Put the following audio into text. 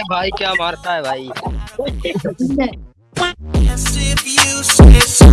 अरे भाई क्या मारता है भाई?